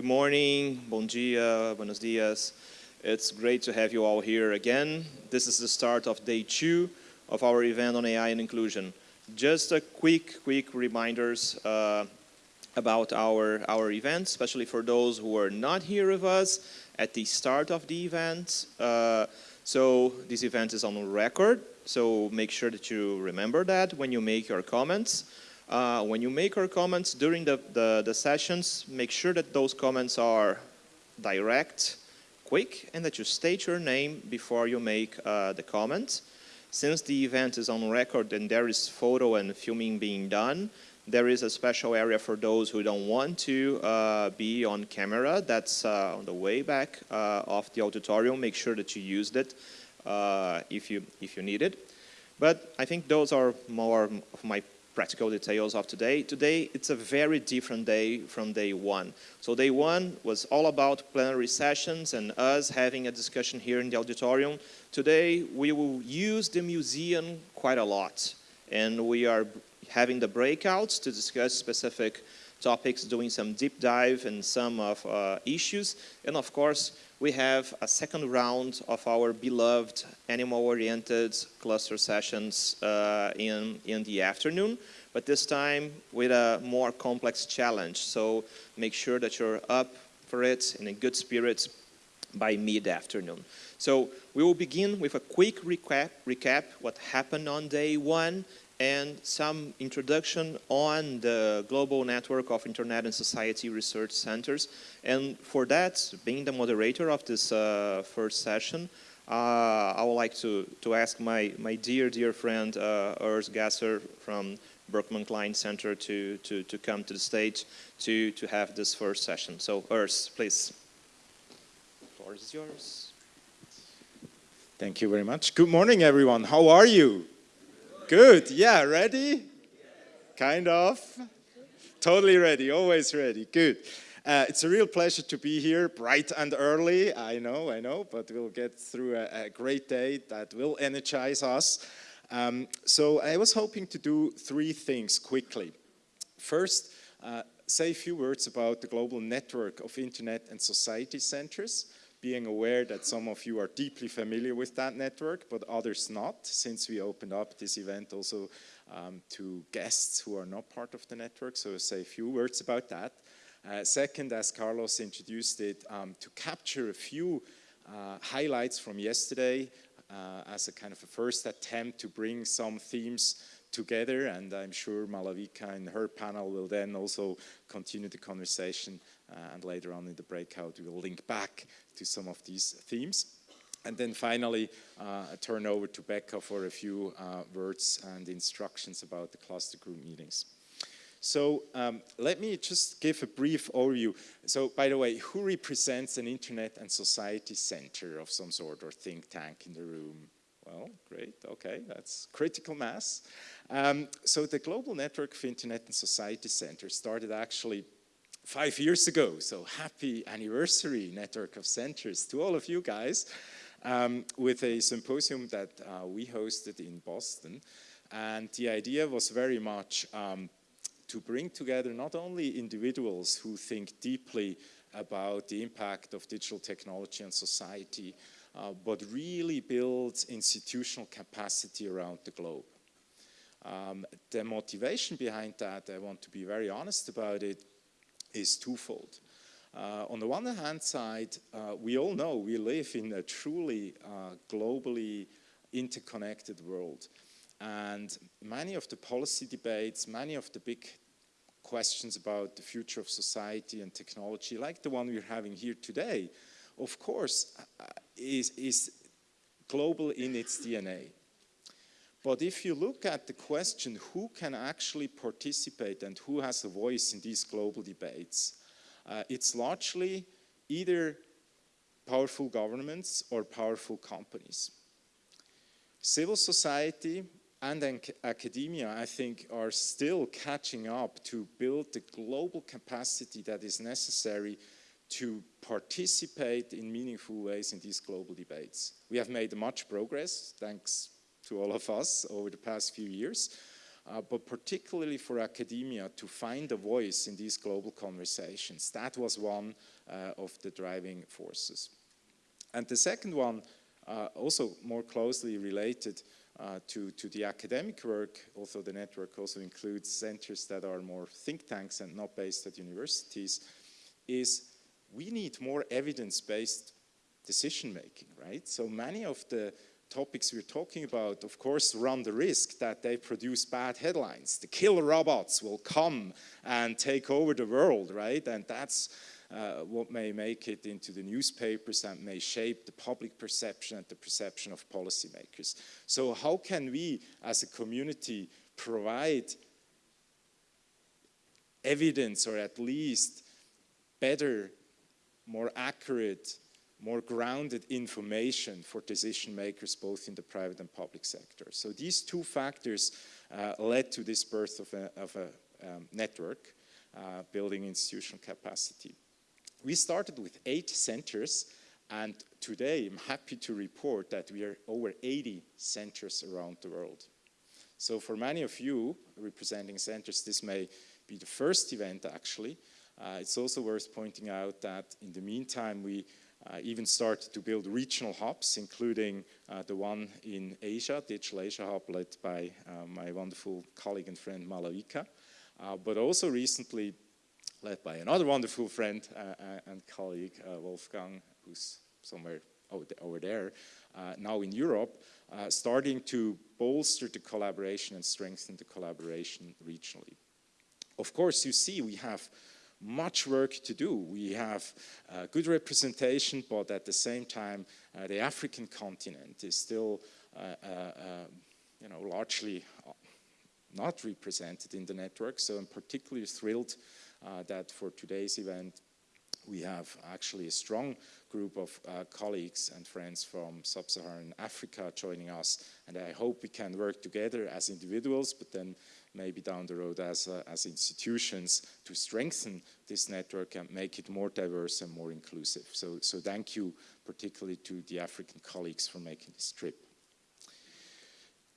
Good morning, bom dia, buenos dias. It's great to have you all here again. This is the start of day two of our event on AI and inclusion. Just a quick, quick reminders uh, about our, our event, especially for those who are not here with us at the start of the event. Uh, so this event is on record, so make sure that you remember that when you make your comments. Uh, when you make your comments during the, the, the, sessions, make sure that those comments are direct, quick, and that you state your name before you make uh, the comment. Since the event is on record and there is photo and filming being done, there is a special area for those who don't want to uh, be on camera. That's uh, on the way back uh, of the auditorium. Make sure that you used it uh, if, you, if you need it. But I think those are more of my practical details of today. Today, it's a very different day from day one. So day one was all about plenary sessions and us having a discussion here in the auditorium. Today, we will use the museum quite a lot. And we are having the breakouts to discuss specific topics, doing some deep dive in some of uh, issues. And of course, we have a second round of our beloved animal-oriented cluster sessions uh, in, in the afternoon, but this time with a more complex challenge. So make sure that you're up for it in a good spirit by mid-afternoon. So we will begin with a quick recap, recap what happened on day one and some introduction on the global network of Internet and Society Research Centers. And for that, being the moderator of this uh, first session, uh, I would like to, to ask my, my dear, dear friend uh, Urs Gasser from Berkman Klein Center to, to, to come to the stage to, to have this first session. So Urs, please. The floor is yours. Thank you very much. Good morning, everyone. How are you? Good, yeah, ready? Kind of. Totally ready, always ready, good. Uh, it's a real pleasure to be here, bright and early, I know, I know, but we'll get through a, a great day that will energize us. Um, so I was hoping to do three things quickly. First, uh, say a few words about the global network of internet and society centers being aware that some of you are deeply familiar with that network, but others not, since we opened up this event also um, to guests who are not part of the network, so I'll say a few words about that. Uh, second, as Carlos introduced it, um, to capture a few uh, highlights from yesterday uh, as a kind of a first attempt to bring some themes together and I'm sure Malavika and her panel will then also continue the conversation and later on in the breakout we will link back to some of these themes. And then finally, uh, I turn over to Becca for a few uh, words and instructions about the cluster group meetings. So um, let me just give a brief overview. So by the way, who represents an internet and society center of some sort or think tank in the room? Well, great, okay, that's critical mass. Um, so the Global Network of Internet and Society Centers started actually five years ago. So happy anniversary, Network of Centers, to all of you guys, um, with a symposium that uh, we hosted in Boston. And the idea was very much um, to bring together not only individuals who think deeply about the impact of digital technology on society, uh, but really build institutional capacity around the globe. Um, the motivation behind that, I want to be very honest about it, is twofold. Uh, on the one hand side, uh, we all know we live in a truly uh, globally interconnected world. And many of the policy debates, many of the big questions about the future of society and technology, like the one we're having here today, of course, uh, is, is global in its DNA. But if you look at the question who can actually participate and who has a voice in these global debates, uh, it's largely either powerful governments or powerful companies. Civil society and academia, I think, are still catching up to build the global capacity that is necessary to participate in meaningful ways in these global debates. We have made much progress, thanks to all of us over the past few years. uh, but particularly for academia to find a voice in these global conversations. That was one uh, of the driving forces. And the second one, uh, also more closely related uh, to, to the academic work, although the network also includes centers that are more think tanks and not based at universities, is we need more evidence-based decision making, right? So many of the topics we're talking about, of course, run the risk that they produce bad headlines. The killer robots will come and take over the world, right? And that's uh, what may make it into the newspapers and may shape the public perception and the perception of policymakers. So how can we, as a community, provide evidence or at least better, more accurate more grounded information for decision makers both in the private and public sector. So these two factors uh, led to this birth of a, of a um, network uh, building institutional capacity. We started with eight centers and today I'm happy to report that we are over 80 centers around the world. So for many of you representing centers, this may be the first event actually. Uh, it's also worth pointing out that in the meantime we even started to build regional hubs, including uh, the one in Asia, Digital Asia Hub, led by uh, my wonderful colleague and friend Malavika, uh, but also recently led by another wonderful friend uh, uh, and colleague, Wolfgang, who's somewhere over there, now in Europe, starting to bolster the collaboration and strengthen the collaboration regionally. Of course, you see we have much work to do. We have uh, good representation, but at the same time, uh, the African continent is still, uh, uh, uh you know, largely not represented in the network. So I'm particularly thrilled that for today's event, we have actually a strong group of uh, colleagues and friends from sub-Saharan Africa joining us and I hope we can work together as individuals but then maybe down the road as, uh, as institutions to strengthen this network and make it more diverse and more inclusive. So, so thank you particularly to the African colleagues for making this trip.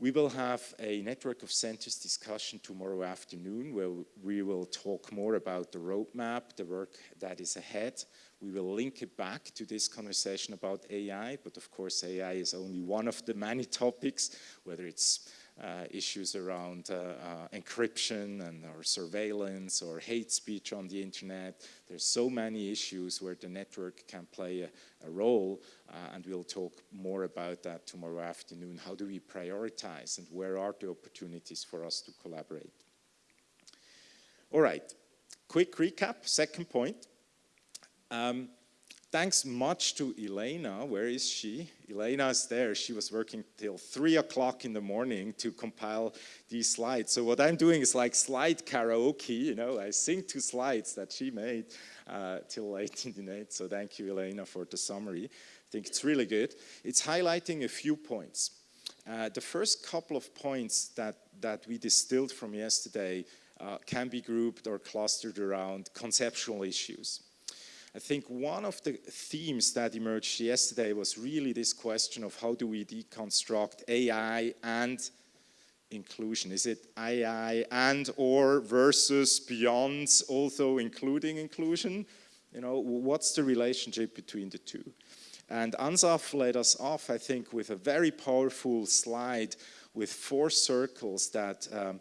We will have a network of centers discussion tomorrow afternoon where we will talk more about the roadmap, the work that is ahead. We will link it back to this conversation about AI, but of course AI is only one of the many topics, whether it's issues around uh, uh, encryption and or surveillance or hate speech on the internet. There's so many issues where the network can play a, a role and we'll talk more about that tomorrow afternoon. How do we prioritize and where are the opportunities for us to collaborate? All right, quick recap, second point. Um, Thanks much to Elena. Where is she? Elena is there. She was working till three o'clock in the morning to compile these slides. So what I'm doing is like slide karaoke, you know, I sing two slides that she made uh, till late in the night. So thank you, Elena, for the summary. I think it's really good. It's highlighting a few points. Uh, the first couple of points that, that we distilled from yesterday uh, can be grouped or clustered around conceptual issues. I think one of the themes that emerged yesterday was really this question of how do we deconstruct AI and inclusion? Is it AI and or versus beyond also including inclusion? You know, what's the relationship between the two? And Ansaf led us off, I think, with a very powerful slide with four circles that um,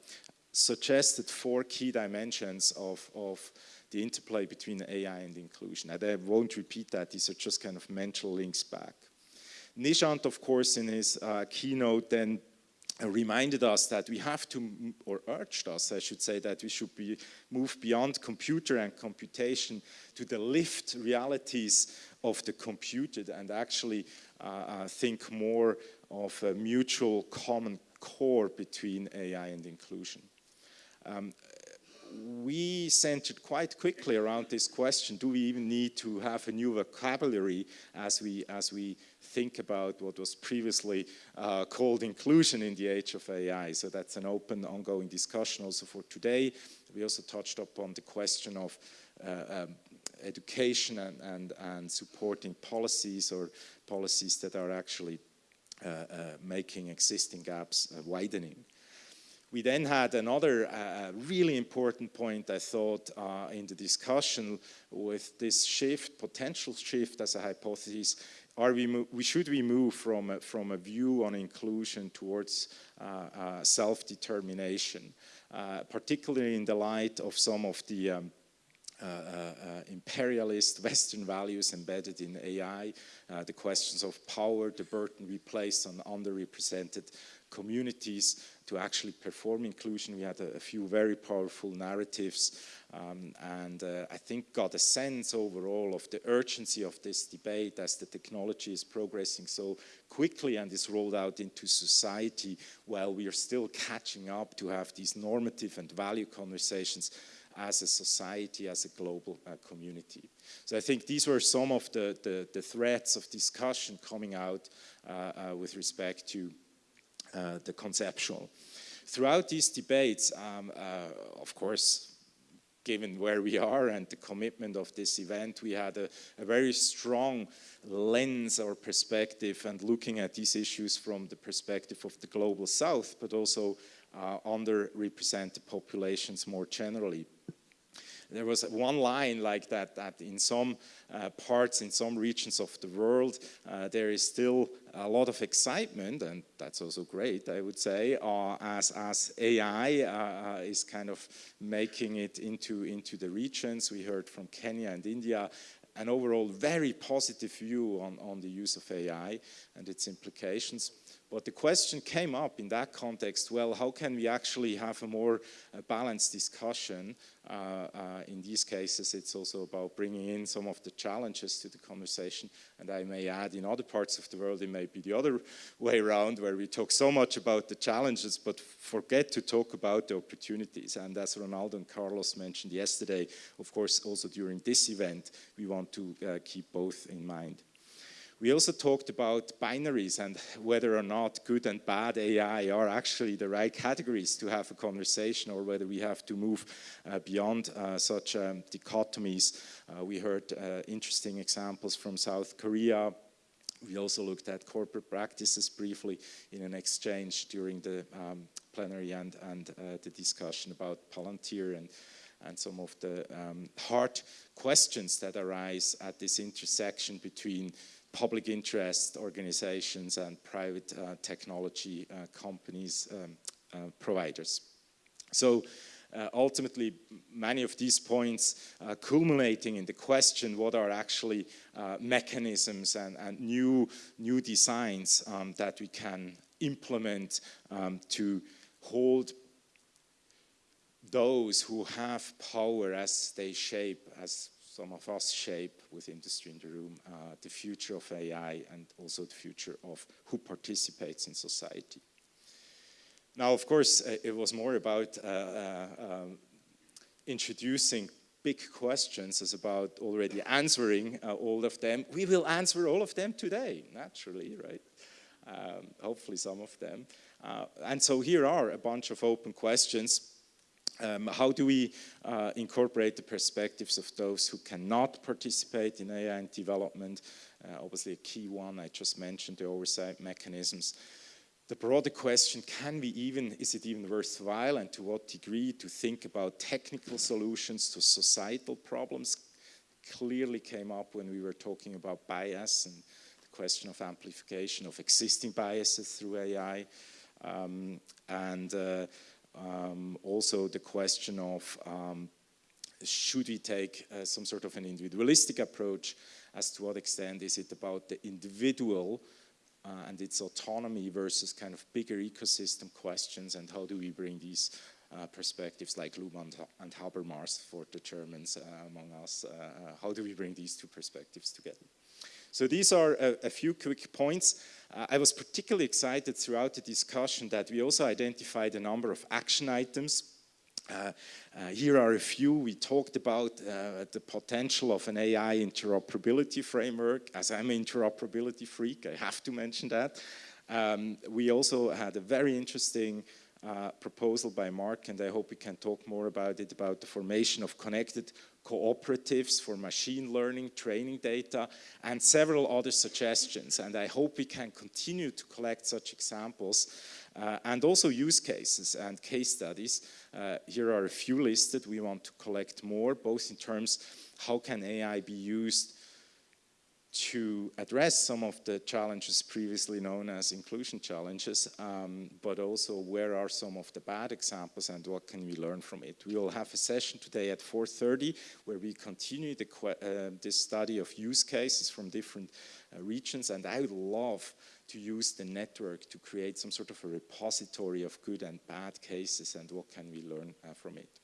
suggested four key dimensions of, of the interplay between AI and inclusion. And I won't repeat that, these are just kind of mental links back. Nishant, of course, in his uh, keynote then reminded us that we have to, or urged us, I should say, that we should be move beyond computer and computation to the lived realities of the computed and actually uh, uh, think more of a mutual common core between AI and inclusion. Um, we centered quite quickly around this question, do we even need to have a new vocabulary as we, as we think about what was previously uh, called inclusion in the age of AI. So that's an open, ongoing discussion also for today. We also touched upon the question of uh, um, education and, and, and supporting policies or policies that are actually uh, uh making existing gaps uh, widening. We then had another uh, really important point, I thought, uh, in the discussion with this shift, potential shift as a hypothesis, are we, we should we move from a, from a view on inclusion towards uh, uh self-determination, uh, particularly in the light of some of the um, uh, uh, imperialist Western values embedded in AI, uh, the questions of power, the burden we place on underrepresented communities to actually perform inclusion. We had a, a few very powerful narratives um, and uh, I think got a sense overall of the urgency of this debate as the technology is progressing so quickly and is rolled out into society while we are still catching up to have these normative and value conversations as a society, as a global uh, community. So I think these were some of the, the, the threads of discussion coming out uh, uh, with respect to uh, the conceptual. Throughout these debates, um, uh, of course, given where we are and the commitment of this event, we had a, a, very strong lens or perspective and looking at these issues from the perspective of the global south, but also uh, underrepresented populations more generally there was one line like that, that in some uh, parts, in some regions of the world, uh, there is still a lot of excitement, and that's also great, I would say, uh, as, as AI uh, uh, is kind of making it into, into the regions. We heard from Kenya and India, an overall very positive view on, on the use of AI and its implications. But the question came up in that context, well, how can we actually have a more uh, balanced discussion? Uh, uh, in these cases, it's also about bringing in some of the challenges to the conversation. And I may add, in other parts of the world, it may be the other way around, where we talk so much about the challenges, but forget to talk about the opportunities. And as Ronaldo and Carlos mentioned yesterday, of course, also during this event, we want to uh, keep both in mind. We also talked about binaries and whether or not good and bad AI are actually the right categories to have a conversation or whether we have to move uh, beyond uh, such um, dichotomies. Uh, we heard uh, interesting examples from South Korea. We also looked at corporate practices briefly in an exchange during the um, plenary and, and uh, the discussion about Palantir and and some of the um, hard questions that arise at this intersection between public interest organizations and private uh, technology uh, companies um, uh, providers. So uh, ultimately many of these points uh, culminating in the question what are actually mechanisms and, and, new, new designs um, that we can implement um, to hold those who have power as they shape, as some of us shape with industry in the room uh, the future of AI and also the future of who participates in society. Now, of course, uh, it was more about uh, uh, um, introducing big questions as about already answering uh, all of them. We will answer all of them today, naturally, right? Um, hopefully some of them. Uh, and so here are a bunch of open questions um, how do we uh, incorporate the perspectives of those who cannot participate in AI and development? Uh, obviously a key one, I just mentioned the oversight mechanisms. The broader question, can we even, is it even worthwhile and to what degree to think about technical solutions to societal problems clearly came up when we were talking about bias and the question of amplification of existing biases through AI. Um, and uh, um, also the question of um, should we take uh, some sort of an individualistic approach as to what extent is it about the individual uh, and its autonomy versus kind of bigger ecosystem questions and how do we bring these uh, perspectives like Luhmann and Habermas for the Germans uh, among us, uh, uh, how do we bring these two perspectives together? So these are a, a few quick points. Uh, I was particularly excited throughout the discussion that we also identified a number of action items uh, uh, here are a few. We talked about uh, the potential of an AI interoperability framework. As I'm an interoperability freak, I have to mention that. Um, we also had a very interesting uh, proposal by Mark, and I hope we can talk more about it, about the formation of connected cooperatives for machine learning, training data, and several other suggestions. And I hope we can continue to collect such examples uh, and also use cases and case studies. Uh, here are a few listed. We want to collect more, both in terms how can AI be used to address some of the challenges previously known as inclusion challenges, um, but also where are some of the bad examples and what can we learn from it. We will have a session today at 4.30 where we continue the, uh, this study of use cases from different uh, regions and I would love to use the network to create some sort of a repository of good and bad cases and what can we learn uh, from it.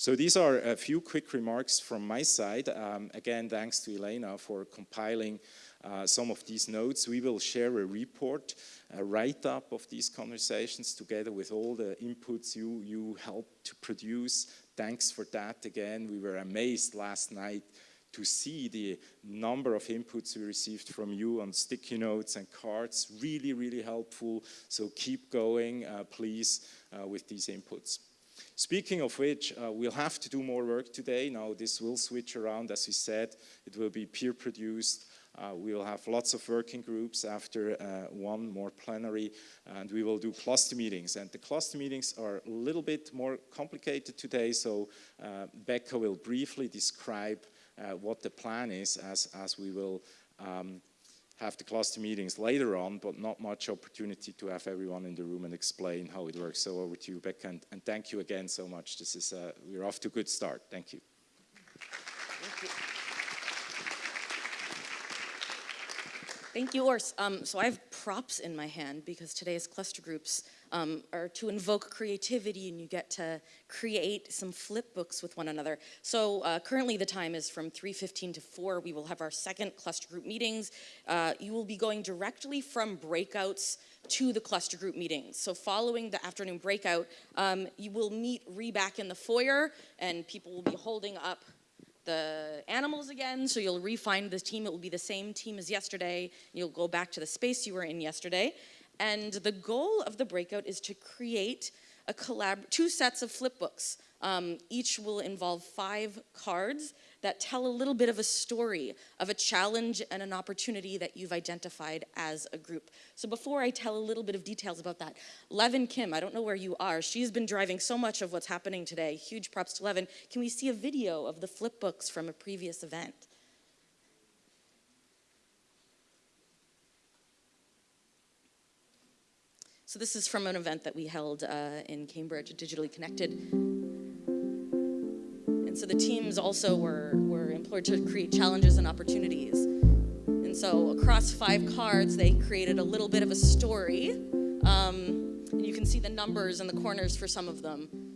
So these are a few quick remarks from my side. Um, again, thanks to Elena for compiling uh, some of these notes. We will share a report, a write-up of these conversations together with all the inputs you, you helped to produce. Thanks for that again. We were amazed last night to see the number of inputs we received from you on sticky notes and cards. Really, really helpful. So keep going, uh, please, uh, with these inputs. Speaking of which, uh, we'll have to do more work today. Now this will switch around, as we said. It will be peer produced. Uh, we will have lots of working groups after uh, one more plenary and we will do cluster meetings and the cluster meetings are a little bit more complicated today so uh, Becca will briefly describe uh, what the plan is as, as we will um, have the cluster meetings later on, but not much opportunity to have everyone in the room and explain how it works. So over to you, Becca, and, and thank you again so much. This is, uh, we're off to a good start. Thank you. Thank you. Thank you, Urs. Um, so I have props in my hand because today's cluster groups um, are to invoke creativity and you get to create some flip books with one another. So uh, currently the time is from 3.15 to 4. We will have our second cluster group meetings. Uh, you will be going directly from breakouts to the cluster group meetings. So following the afternoon breakout, um, you will meet re-back in the foyer and people will be holding up the animals again, so you'll refine the team. It will be the same team as yesterday. You'll go back to the space you were in yesterday. And the goal of the breakout is to create a collab two sets of flip books. Um, each will involve five cards that tell a little bit of a story of a challenge and an opportunity that you've identified as a group. So before I tell a little bit of details about that, Levin Kim, I don't know where you are, she's been driving so much of what's happening today. Huge props to Levin. Can we see a video of the flip books from a previous event? So this is from an event that we held uh, in Cambridge, Digitally Connected. And so the teams also were, were employed to create challenges and opportunities. And so across five cards, they created a little bit of a story. Um, and you can see the numbers in the corners for some of them.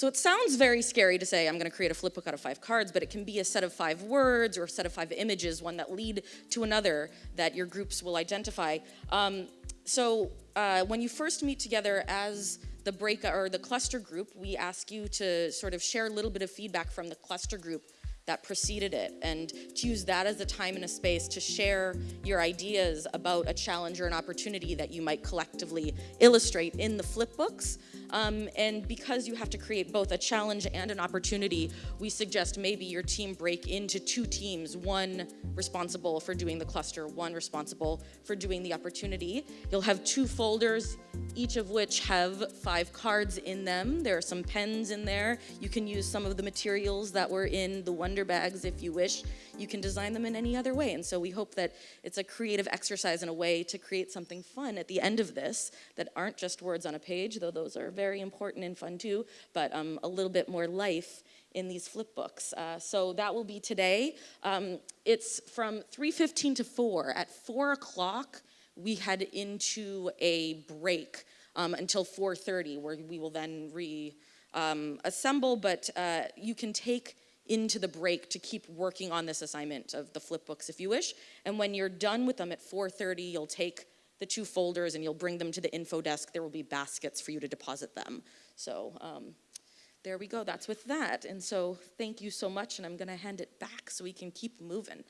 So it sounds very scary to say I'm going to create a flip book out of five cards, but it can be a set of five words or a set of five images, one that lead to another that your groups will identify. Um, so uh, when you first meet together as the break or the cluster group, we ask you to sort of share a little bit of feedback from the cluster group that preceded it and to use that as a time and a space to share your ideas about a challenge or an opportunity that you might collectively illustrate in the flip books. Um, and because you have to create both a challenge and an opportunity, we suggest maybe your team break into two teams, one responsible for doing the cluster, one responsible for doing the opportunity. You'll have two folders, each of which have five cards in them. There are some pens in there. You can use some of the materials that were in the Wonder Bags if you wish. You can design them in any other way. And so we hope that it's a creative exercise and a way to create something fun at the end of this that aren't just words on a page, though those are very important and fun too, but um, a little bit more life in these flip books. Uh, so that will be today. Um, it's from 3.15 to 4. At 4 o'clock, we head into a break um, until 4.30, where we will then reassemble, um, but uh, you can take into the break to keep working on this assignment of the flip books if you wish. And when you're done with them at 4.30, you'll take the two folders and you'll bring them to the info desk. There will be baskets for you to deposit them. So um, there we go, that's with that. And so thank you so much and I'm gonna hand it back so we can keep moving.